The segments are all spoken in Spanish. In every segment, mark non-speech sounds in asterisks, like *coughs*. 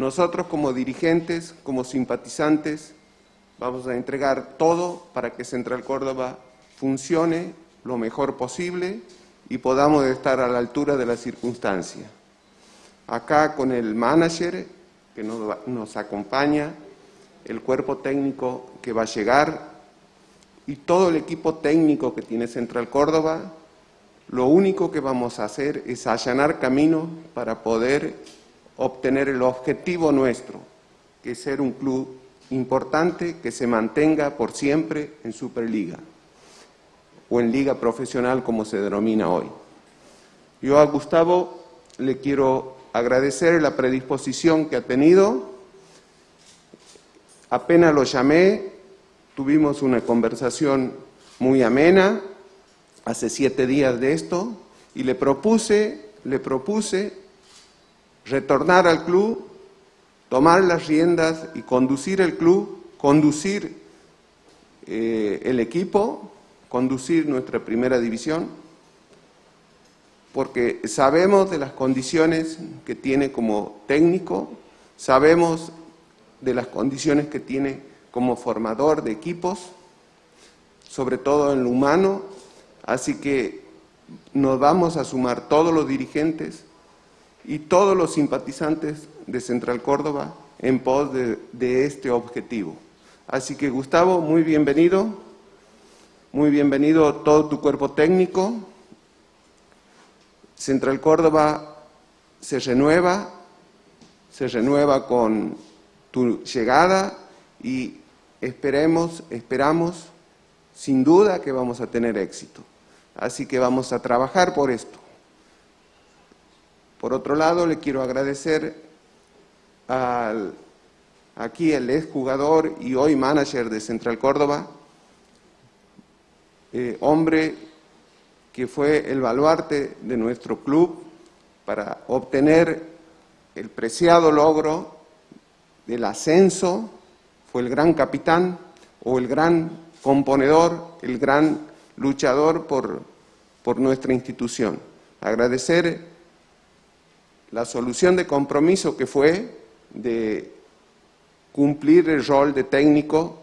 Nosotros como dirigentes, como simpatizantes, vamos a entregar todo para que Central Córdoba funcione lo mejor posible y podamos estar a la altura de la circunstancia. Acá con el manager que nos, nos acompaña, el cuerpo técnico que va a llegar y todo el equipo técnico que tiene Central Córdoba, lo único que vamos a hacer es allanar camino para poder obtener el objetivo nuestro, que es ser un club importante que se mantenga por siempre en Superliga o en liga profesional como se denomina hoy. Yo a Gustavo le quiero agradecer la predisposición que ha tenido. Apenas lo llamé, tuvimos una conversación muy amena, hace siete días de esto, y le propuse, le propuse retornar al club, tomar las riendas y conducir el club, conducir eh, el equipo, conducir nuestra primera división, porque sabemos de las condiciones que tiene como técnico, sabemos de las condiciones que tiene como formador de equipos, sobre todo en lo humano, así que nos vamos a sumar todos los dirigentes y todos los simpatizantes de Central Córdoba en pos de, este objetivo. Así que Gustavo, muy bienvenido, muy bienvenido todo tu cuerpo técnico. Central Córdoba se renueva, se renueva con tu llegada y esperemos, esperamos sin duda que vamos a tener éxito. Así que vamos a trabajar por esto. Por otro lado, le quiero agradecer al, aquí el ex jugador y hoy manager de Central Córdoba, eh, hombre que fue el baluarte de nuestro club para obtener el preciado logro del ascenso, fue el gran capitán o el gran componedor, el gran luchador por, por nuestra institución. Agradecer la solución de compromiso que fue de cumplir el rol de técnico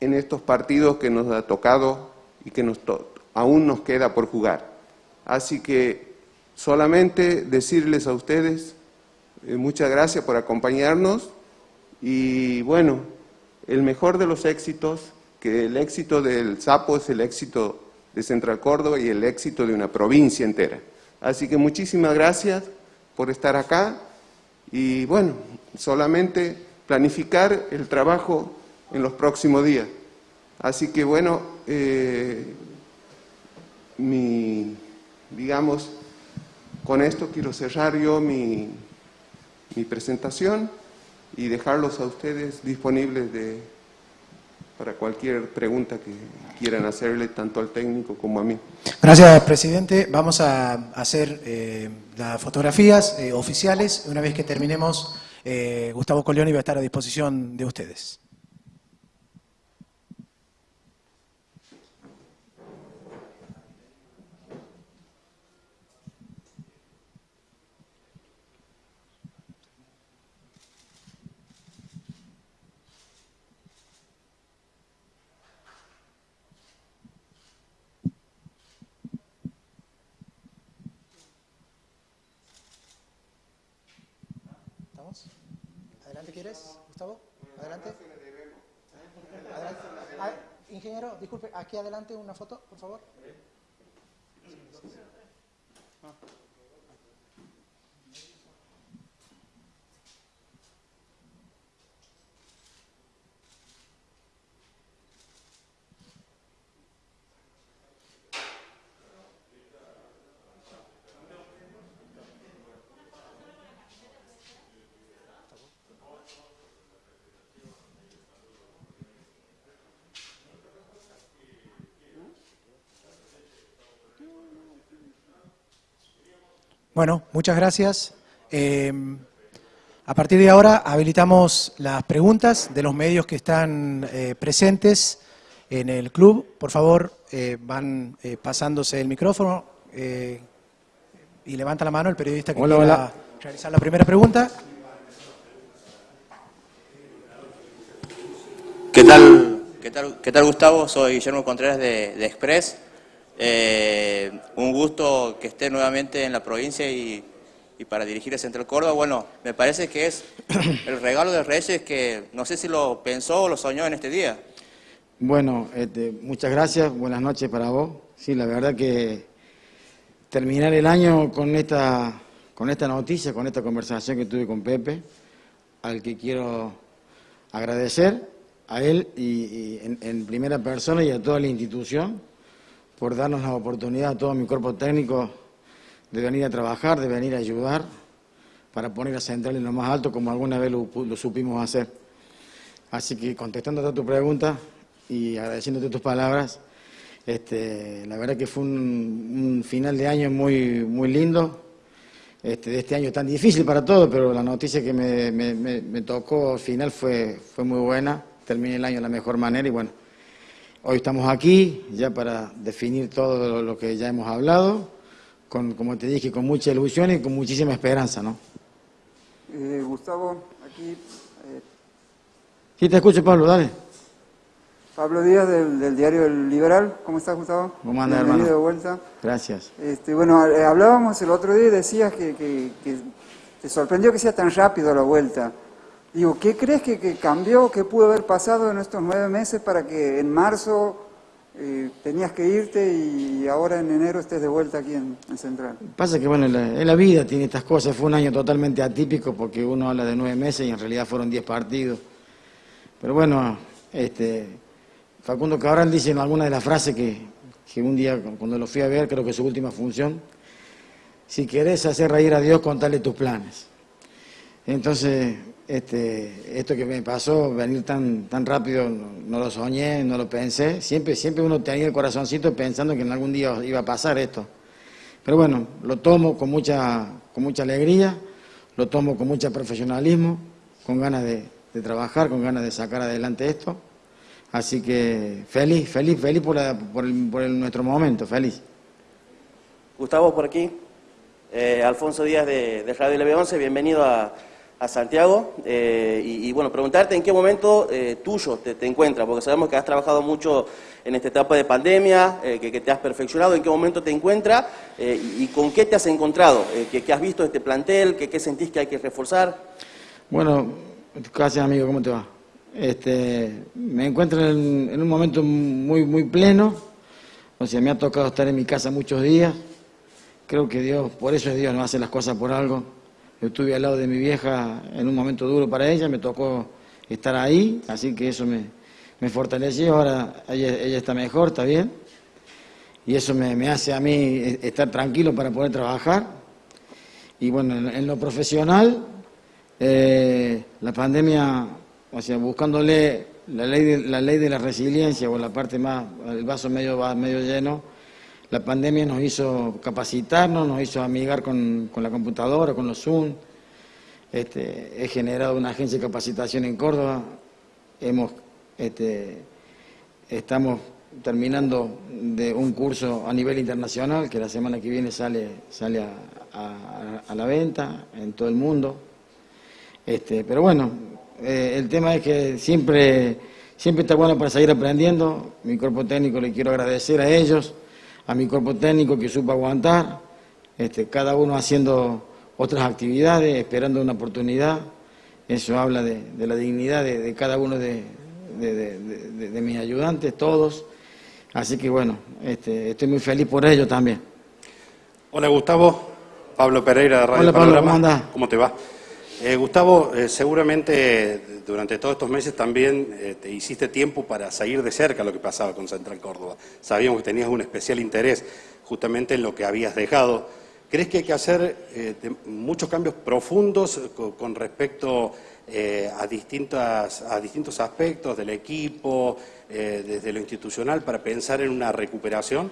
en estos partidos que nos ha tocado y que aún nos queda por jugar. Así que solamente decirles a ustedes eh, muchas gracias por acompañarnos y bueno, el mejor de los éxitos, que el éxito del Sapo es el éxito de Central Córdoba y el éxito de una provincia entera. Así que muchísimas gracias por estar acá y bueno, solamente planificar el trabajo en los próximos días. Así que bueno, eh, mi, digamos, con esto quiero cerrar yo mi, mi presentación y dejarlos a ustedes disponibles de, para cualquier pregunta que quieran hacerle tanto al técnico como a mí. Gracias, presidente. Vamos a hacer eh, las fotografías eh, oficiales. Una vez que terminemos, eh, Gustavo Coleoni va a estar a disposición de ustedes. Adelante, ¿quieres, Gustavo? Adelante. Adelante. Ah, ingeniero, disculpe, aquí adelante una foto, por favor. Bueno, muchas gracias. Eh, a partir de ahora habilitamos las preguntas de los medios que están eh, presentes en el club. Por favor, eh, van eh, pasándose el micrófono eh, y levanta la mano el periodista que Hola, quiera hola. realizar la primera pregunta. ¿Qué tal, qué tal, qué tal Gustavo? Soy Guillermo Contreras de, de Express. Eh, un gusto que esté nuevamente en la provincia y, y para dirigir el Central Córdoba. Bueno, me parece que es *coughs* el regalo de Reyes que no sé si lo pensó o lo soñó en este día. Bueno, este, muchas gracias, buenas noches para vos. Sí, la verdad que terminar el año con esta, con esta noticia, con esta conversación que tuve con Pepe, al que quiero agradecer a él y, en, en, primera persona y a toda la institución por darnos la oportunidad a todo mi cuerpo técnico de venir a trabajar, de venir a ayudar para poner a Central en lo más alto como alguna vez lo, supimos hacer. Así que contestando a tu pregunta y agradeciéndote tus palabras, este, la verdad que fue un, final de año muy, muy lindo, este, de este año tan difícil para todos, pero la noticia que me, me, tocó al final fue, fue muy buena termine el año de la mejor manera y bueno, hoy estamos aquí ya para definir todo lo que ya hemos hablado, con, como te dije, con mucha ilusión y con muchísima esperanza, ¿no? Eh, Gustavo, aquí... Eh... Sí, te escucho, Pablo, dale. Pablo Díaz, del, del, diario El Liberal. ¿Cómo estás, Gustavo? ¿Cómo andas, hermano? de vuelta. Gracias. Este, bueno, eh, hablábamos el otro día y decías que, que, que te sorprendió que sea tan rápido la vuelta. Digo, ¿qué crees que, cambió, qué pudo haber pasado en estos nueve meses para que en marzo eh, tenías que irte y ahora en enero estés de vuelta aquí en, en Central? Pasa que, bueno, en la, la, vida tiene estas cosas. Fue un año totalmente atípico porque uno habla de nueve meses y en realidad fueron diez partidos. Pero bueno, este, Facundo Cabral dice en alguna de las frases que, que un día, cuando lo fui a ver, creo que su última función, si querés hacer reír a Dios, contale tus planes. Entonces, este, esto que me pasó, venir tan, tan rápido, no, lo soñé, no lo pensé. Siempre, siempre uno tenía el corazoncito pensando que en algún día iba a pasar esto. Pero bueno, lo tomo con mucha, con mucha alegría, lo tomo con mucho profesionalismo, con ganas de, trabajar, con ganas de sacar adelante esto. Así que feliz, feliz, feliz por, el, por el, nuestro momento, feliz. Gustavo, por aquí. Eh, Alfonso Díaz de, de Radio LB11, bienvenido a a Santiago eh, y, bueno, preguntarte en qué momento eh, tuyo te, encuentras, porque sabemos que has trabajado mucho en esta etapa de pandemia, eh, que, que, te has perfeccionado, en qué momento te encuentras y, con qué te has encontrado, ¿qué, ¿qué, has visto de este plantel, qué, qué sentís que hay que reforzar. Bueno, gracias amigo, ¿cómo te va? Este, me encuentro en, en un momento muy, muy pleno, o sea, me ha tocado estar en mi casa muchos días, creo que Dios, por eso es Dios, no hace las cosas por algo. Estuve al lado de mi vieja en un momento duro para ella, me tocó estar ahí, así que eso me, me fortaleció, ahora ella, ella, está mejor, está bien, y eso me, me, hace a mí estar tranquilo para poder trabajar. Y bueno, en, en lo profesional, eh, la pandemia, o sea, buscándole la ley, de, la ley de la resiliencia o la parte más, el vaso medio, medio lleno, la pandemia nos hizo capacitarnos, nos hizo amigar con, la computadora, con los Zoom. Este, he generado una agencia de capacitación en Córdoba. Hemos, este, estamos terminando de un curso a nivel internacional que la semana que viene sale, sale a la venta en todo el mundo. Este, pero bueno, eh, el tema es que siempre, siempre está bueno para seguir aprendiendo. Mi cuerpo técnico le quiero agradecer a ellos a mi cuerpo técnico que supo aguantar, este, cada uno haciendo otras actividades, esperando una oportunidad. Eso habla de, de la dignidad de, de, cada uno de, de, mis ayudantes, todos. Así que bueno, este, estoy muy feliz por ello también. Hola Gustavo, Pablo Pereira de Radio Hola, Pablo, ¿cómo, te va? Eh, Gustavo, eh, seguramente durante todos estos meses también eh, te hiciste tiempo para seguir de cerca lo que pasaba con Central Córdoba. Sabíamos que tenías un especial interés justamente en lo que habías dejado. ¿Crees que hay que hacer eh, muchos cambios profundos con, con respecto a, distintas, a distintos aspectos del equipo, desde lo institucional, para pensar en una recuperación?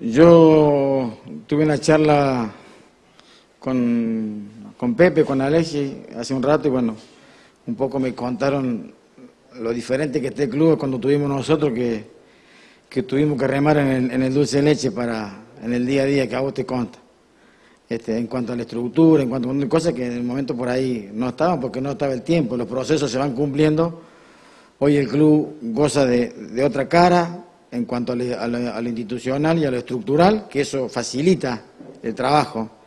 Yo tuve una charla con con Pepe, con Alexi, hace un rato, y bueno, un poco me contaron lo diferente que este club cuando tuvimos nosotros que, que tuvimos que remar en el, en el, dulce de leche para, en el día a día que a vos te conta. este, en cuanto a la estructura, en cuanto a cosas que en el momento por ahí no estaban porque no estaba el tiempo, los procesos se van cumpliendo. Hoy el club goza de, otra cara en cuanto a lo, institucional y a lo estructural, que eso facilita el trabajo.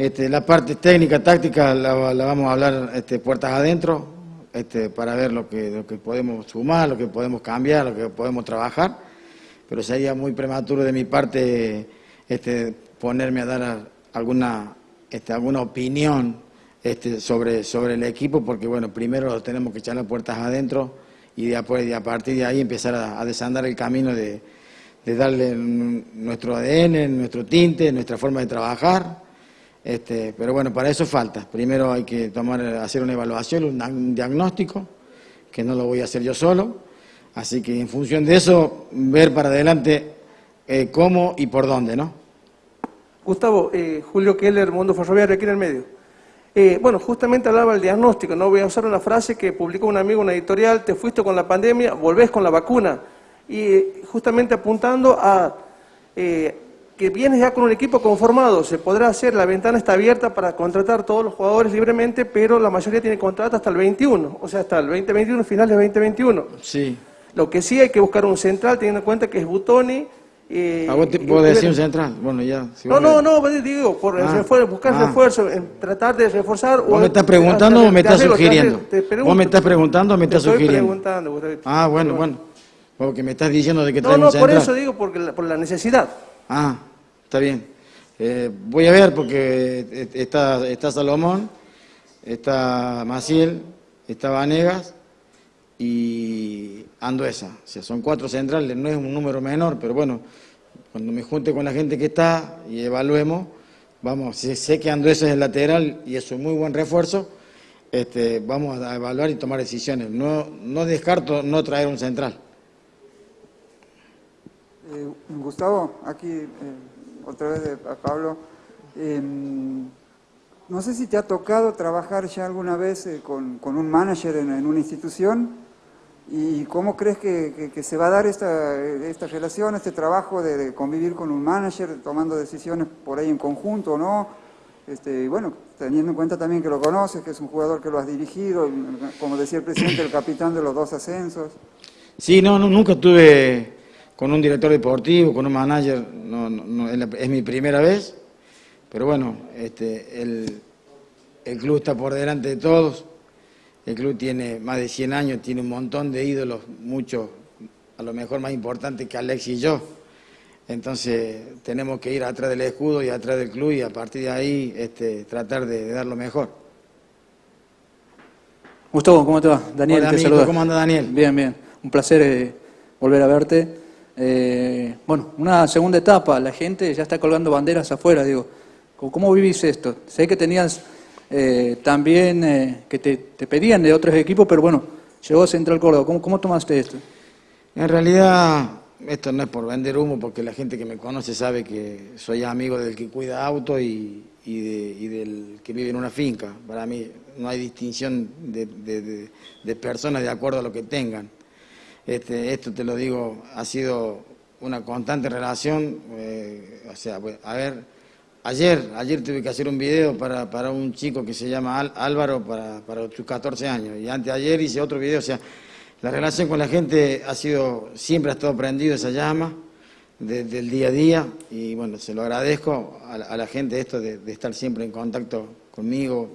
Este, la parte técnica, táctica, la, vamos a hablar este, puertas adentro, este, para ver lo que, podemos sumar, lo que podemos cambiar, lo que podemos trabajar, pero sería muy prematuro de mi parte este, ponerme a dar alguna, este, alguna opinión este, sobre, sobre el equipo, porque bueno, primero tenemos que echar las puertas adentro y de, a partir de ahí empezar a, desandar el camino de, darle nuestro ADN, nuestro tinte, nuestra forma de trabajar. Este, pero bueno, para eso falta. Primero hay que tomar, hacer una evaluación, un, diagnóstico, que no lo voy a hacer yo solo. Así que en función de eso, ver para adelante eh, cómo y por dónde, ¿no? Gustavo, eh, Julio Keller, Mundo Ferroviario, aquí en el medio. Eh, bueno, justamente hablaba del diagnóstico, no voy a usar una frase que publicó un amigo, una editorial, te fuiste con la pandemia, volvés con la vacuna. Y justamente apuntando a que vienes ya con un equipo conformado, se podrá hacer, la ventana está abierta para contratar todos los jugadores libremente, pero la mayoría tiene contrato hasta el 21, o sea, hasta el 2021, finales del 2021. Sí. Lo que sí hay que buscar un central, teniendo en cuenta que es Butoni, eh, ¿A vos te puedo decir un central? Bueno, ya. no, no, no, digo, por ah, buscar ah. refuerzo, tratar de reforzar. ¿Vos me estás preguntando o me estás sugiriendo? ¿Vos me estás preguntando o me estás sugiriendo? Ah, bueno, bueno. Porque me estás diciendo de que No, no, por eso digo, porque por la necesidad. Ah, está bien. Eh, voy a ver porque está, está Salomón, está Maciel, está Vanegas y Anduesa. O sea, son cuatro centrales, no es un número menor, pero bueno, cuando me junte con la gente que está y evaluemos, vamos, sé que Anduesa es el lateral y es un muy buen refuerzo, este, vamos a evaluar y tomar decisiones. No, no descarto no traer un central. Eh, Gustavo, aquí eh, otra vez de, a Pablo. Em, no sé si te ha tocado trabajar ya alguna vez eh, con, un manager en una institución ¿Y cómo crees que, se va a dar esta, esta relación, este trabajo de, convivir con un manager, tomando decisiones por ahí en conjunto no? Este, y bueno, teniendo en cuenta también que lo conoces, que es un jugador que lo has dirigido, como decía el presidente, el capitán de los dos ascensos. Sí, no, nunca estuve con un director deportivo, con un manager, no, es mi primera vez, pero bueno, este, el, el club está por delante de todos el club tiene más de 100 años, tiene un montón de ídolos, muchos, a lo mejor más importantes que Alex y yo. Entonces tenemos que ir atrás del escudo y atrás del club y a partir de ahí este, tratar de, dar lo mejor. Gustavo, ¿cómo te va? Daniel, Hola, te ¿Cómo anda Daniel? Bien, bien. Un placer eh, volver a verte. Eh, bueno, una segunda etapa, la gente ya está colgando banderas afuera, digo. ¿Cómo vivís esto? Sé que tenías eh, también eh, que te, pedían de otros equipos, pero bueno, llegó Central Córdoba. ¿Cómo, ¿Cómo tomaste esto? En realidad, esto no es por vender humo, porque la gente que me conoce sabe que soy amigo del que cuida auto y, del que vive en una finca. Para mí no hay distinción de, personas de acuerdo a lo que tengan. Este, esto te lo digo, ha sido una constante relación, eh, o sea, a ver, Ayer, ayer tuve que hacer un video para, para un chico que se llama Álvaro para, para sus 14 años y anteayer hice otro video, o sea, la relación con la gente ha sido, siempre ha estado prendido esa llama del día a día y bueno, se lo agradezco a, la gente esto de, estar siempre en contacto conmigo,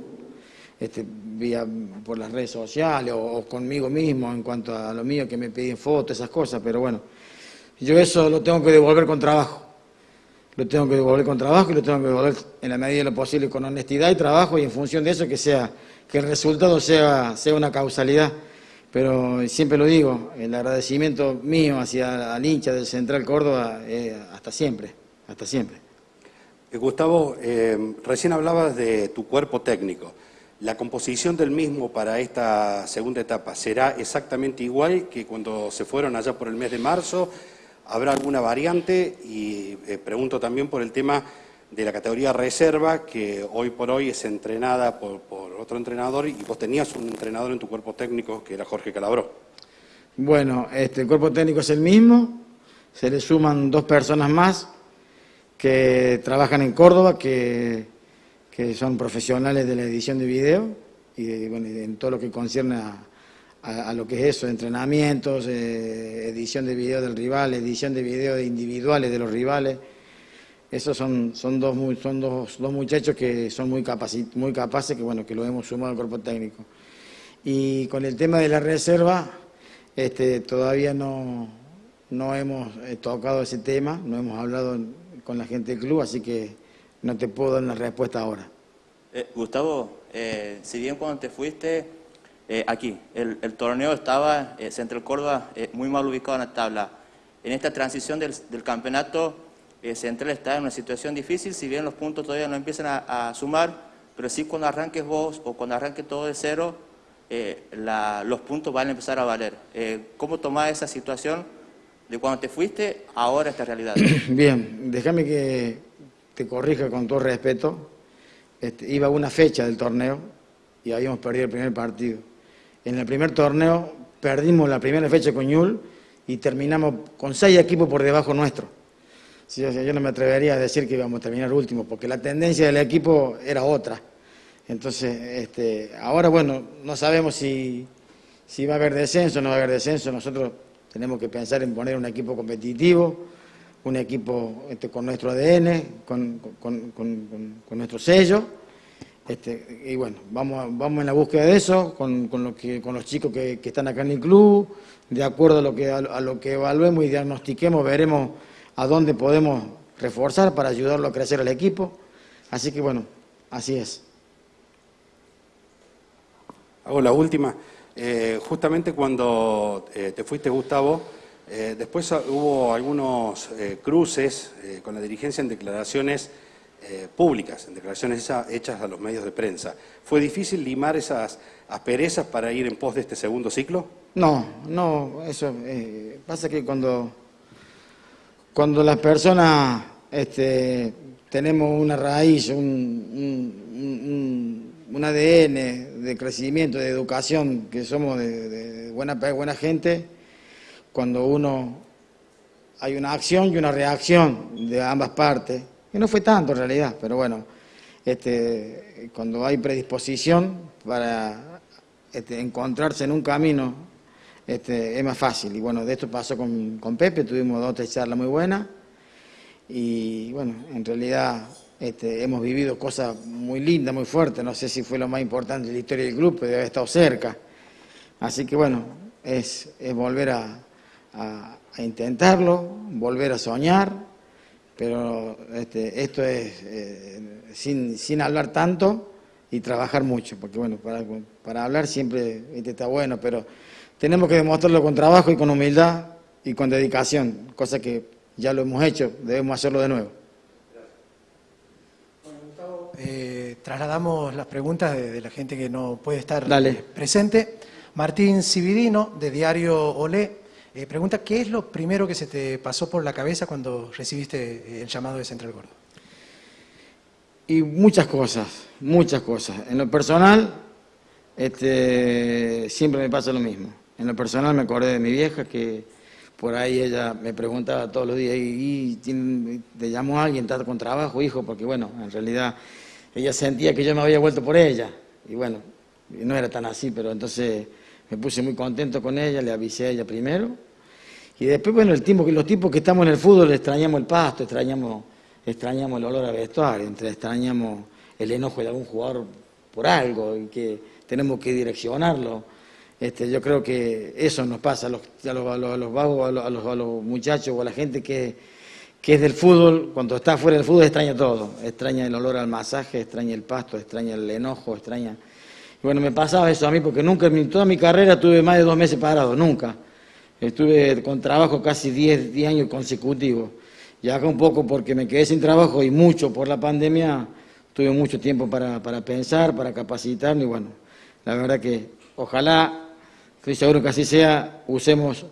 este, vía por las redes sociales o, conmigo mismo en cuanto a lo mío que me piden fotos, esas cosas, pero bueno, yo eso lo tengo que devolver con trabajo lo tengo que devolver con trabajo y lo tengo que devolver en la medida de lo posible con honestidad y trabajo y en función de eso que sea que el resultado sea, sea una causalidad. Pero siempre lo digo, el agradecimiento mío hacia el hincha del Central Córdoba hasta siempre, hasta siempre. Eh, Gustavo, eh, recién hablabas de tu cuerpo técnico. ¿La composición del mismo para esta segunda etapa será exactamente igual que cuando se fueron allá por el mes de marzo? ¿Habrá alguna variante? Y eh, pregunto también por el tema de la categoría reserva, que hoy por hoy es entrenada por, otro entrenador y vos tenías un entrenador en tu cuerpo técnico que era Jorge Calabró. Bueno, este, el cuerpo técnico es el mismo, se le suman dos personas más que trabajan en Córdoba, que, que son profesionales de la edición de video y, bueno, en todo lo que concierne a, lo que es eso, entrenamientos, eh, edición de video del rival, edición de video individuales de los rivales. Esos son, son, dos, son dos, dos muchachos que son muy, muy capaces, que bueno, que lo hemos sumado al cuerpo técnico. Y con el tema de la reserva, este, todavía no, no hemos eh, tocado ese tema, no hemos hablado con la gente del club, así que no te puedo dar una respuesta ahora. Eh, Gustavo, eh, si bien cuando te fuiste aquí, el, torneo estaba, Central Córdoba, muy mal ubicado en la tabla. En esta transición del, campeonato, Central está en una situación difícil, si bien los puntos todavía no empiezan a, sumar, pero sí cuando arranques vos o cuando arranques todo de cero, los puntos van a empezar a valer. ¿Cómo tomás esa situación? de cuando te fuiste ahora esta realidad. *clears throat* Bien, déjame que te corrija con todo respeto. Este, iba una fecha del torneo y habíamos perdido el primer partido. En el primer torneo perdimos la primera fecha con Ñul y terminamos con seis equipos por debajo nuestro. yo no me atrevería a decir que íbamos a terminar último, porque la tendencia del equipo era otra. Entonces, este, ahora bueno, no sabemos si, si va a haber descenso o no va a haber descenso. Nosotros tenemos que pensar en poner un equipo competitivo, un equipo este, con nuestro ADN, con, nuestro sello. Este, y bueno, vamos, vamos en la búsqueda de eso, con, lo que, con los chicos que, están acá en el club, de acuerdo a lo, que, a, lo que evaluemos y diagnostiquemos, veremos a dónde podemos reforzar para ayudarlo a crecer al equipo. Así que bueno, así es. Hago la última. Eh, justamente cuando eh, te fuiste, Gustavo, eh, después hubo algunos cruces con la dirigencia en declaraciones públicas, en declaraciones hechas a los medios de prensa. ¿Fue difícil limar esas asperezas para ir en pos de este segundo ciclo? No, no, eso pasa que cuando, cuando las personas este, tenemos una raíz, un un ADN de crecimiento, de educación, que somos de, buena, buena gente, cuando uno hay una acción y una reacción de ambas partes, que no fue tanto en realidad, pero bueno, este, cuando hay predisposición para este, encontrarse en un camino, este, es más fácil. Y bueno, de esto pasó con, con Pepe, tuvimos dos tres charlas muy buenas, y bueno, en realidad este, hemos vivido cosas muy lindas, muy fuertes, no sé si fue lo más importante de la historia del grupo, debe haber estado cerca. Así que bueno, es, volver a, intentarlo, volver a soñar, pero este, esto es eh, sin, hablar tanto y trabajar mucho, porque bueno, para, hablar siempre está bueno, pero tenemos que demostrarlo con trabajo y con humildad y con dedicación, cosa que ya lo hemos hecho, debemos hacerlo de nuevo. Eh, trasladamos las preguntas de, la gente que no puede estar presente. Martín Cividino, de Diario Olé, eh, pregunta, ¿qué es lo primero que se te pasó por la cabeza cuando recibiste eh, el llamado de Central Gordo? Y muchas cosas, muchas cosas. En lo personal, este, siempre me pasa lo mismo. En lo personal me acordé de mi vieja que por ahí ella me preguntaba todos los días, ¿y, te llamó alguien, está con trabajo, hijo? Porque bueno, en realidad ella sentía que yo me había vuelto por ella. Y bueno, no era tan así, pero entonces me puse muy contento con ella, le avisé a ella primero. Y después, bueno, el tiempo, los tipos que estamos en el fútbol extrañamos el pasto, extrañamos, extrañamos el olor a vestuario, extrañamos el enojo de algún jugador por algo y que tenemos que direccionarlo. Este, yo creo que eso nos pasa a los, a los, a los vagos, a los, a los muchachos o a la gente que que es del fútbol, cuando está fuera del fútbol extraña todo, extraña el olor al masaje, extraña el pasto, extraña el enojo, extraña... Y bueno, me pasaba eso a mí porque nunca, en toda mi carrera tuve más de dos meses parado, nunca. Estuve con trabajo casi 10, años consecutivos. Y acá un poco porque me quedé sin trabajo y mucho por la pandemia, tuve mucho tiempo para, pensar, para capacitarme y bueno, la verdad que ojalá, estoy seguro que así sea, usemos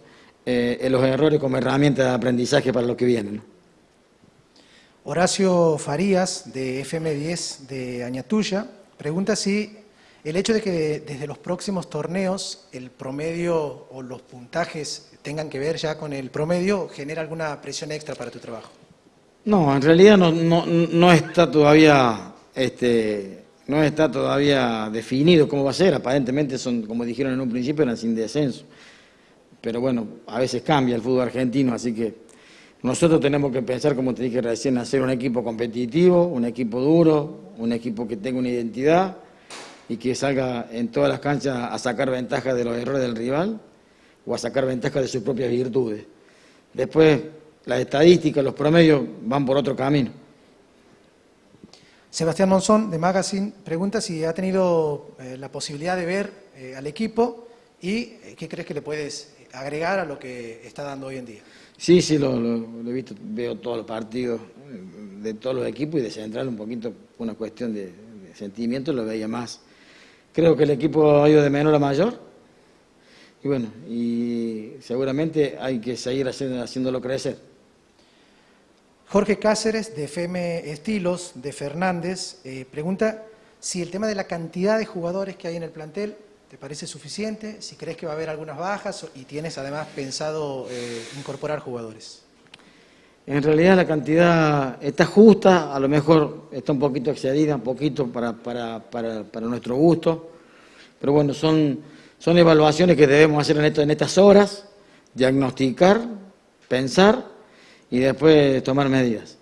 eh, los errores como herramienta de aprendizaje para lo que viene. Horacio Farías, de FM10 de Añatuya, pregunta si el hecho de que desde los próximos torneos el promedio o los puntajes tengan que ver ya con el promedio genera alguna presión extra para tu trabajo. No, en realidad no, está todavía este, no está todavía definido cómo va a ser. Aparentemente son, como dijeron en un principio, eran sin descenso. Pero bueno, a veces cambia el fútbol argentino, así que nosotros tenemos que pensar, como te dije recién, hacer un equipo competitivo, un equipo duro, un equipo que tenga una identidad y que salga en todas las canchas a sacar ventaja de los errores del rival o a sacar ventaja de sus propias virtudes. Después las estadísticas, los promedios van por otro camino. Sebastián Monzón, de Magazine, pregunta si ha tenido eh, la posibilidad de ver eh, al equipo y eh, qué crees que le puedes agregar a lo que está dando hoy en día. Sí, sí, lo, he visto, veo todos los partidos de todos los equipos y de central un poquito una cuestión de, de sentimiento, lo veía más. Creo que el equipo ha ido de menor a mayor y bueno, y seguramente hay que seguir haciéndolo crecer. Jorge Cáceres, de FM Estilos, de Fernández, eh, pregunta si el tema de la cantidad de jugadores que hay en el plantel te parece suficiente, si crees que va a haber algunas bajas y tienes además pensado eh, incorporar jugadores. En realidad la cantidad está justa, a lo mejor está un poquito excedida, un poquito para, para, para, nuestro gusto, pero bueno, son, son evaluaciones que debemos hacer en, esto, en estas horas, diagnosticar, pensar y después tomar medidas.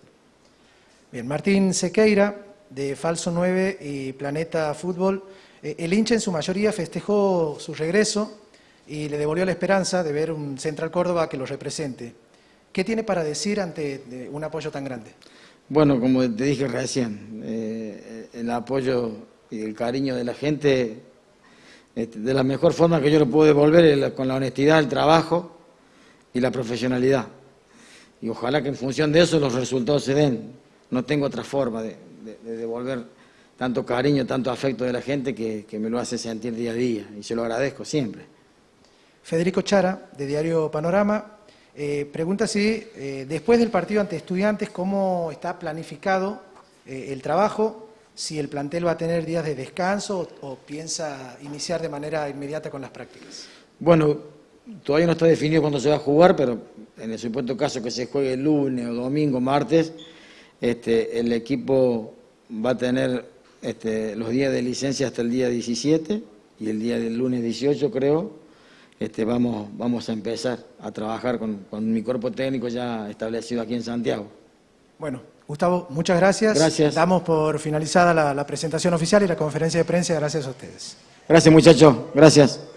Bien, Martín Sequeira, de Falso 9 y Planeta Fútbol. Eh, el hincha en su mayoría festejó su regreso y le devolvió la esperanza de ver un Central Córdoba que lo represente. ¿Qué tiene para decir ante un apoyo tan grande? Bueno, como te dije recién, eh, el apoyo y el cariño de la gente, este, de la mejor forma que yo lo puedo devolver es con la honestidad, el trabajo y la profesionalidad y ojalá que en función de eso los resultados se den. No tengo otra forma de, devolver tanto cariño, tanto afecto de la gente que, me lo hace sentir día a día y se lo agradezco siempre. Federico Chara, de Diario Panorama, eh, pregunta si eh, después del partido ante estudiantes, ¿cómo está planificado eh, el trabajo? Si el plantel va a tener días de descanso o piensa iniciar de manera inmediata con las prácticas. Bueno, todavía no está definido cuándo se va a jugar, pero en el supuesto caso que se juegue el lunes o domingo, martes, este, el equipo va a tener este, los días de licencia hasta el día 17 y el día del lunes 18 creo, este, vamos, vamos a empezar a trabajar con, mi cuerpo técnico ya establecido aquí en Santiago. Bueno, Gustavo, muchas gracias. Gracias. Damos por finalizada la presentación oficial y la conferencia de prensa. Gracias a ustedes. Gracias muchachos, gracias.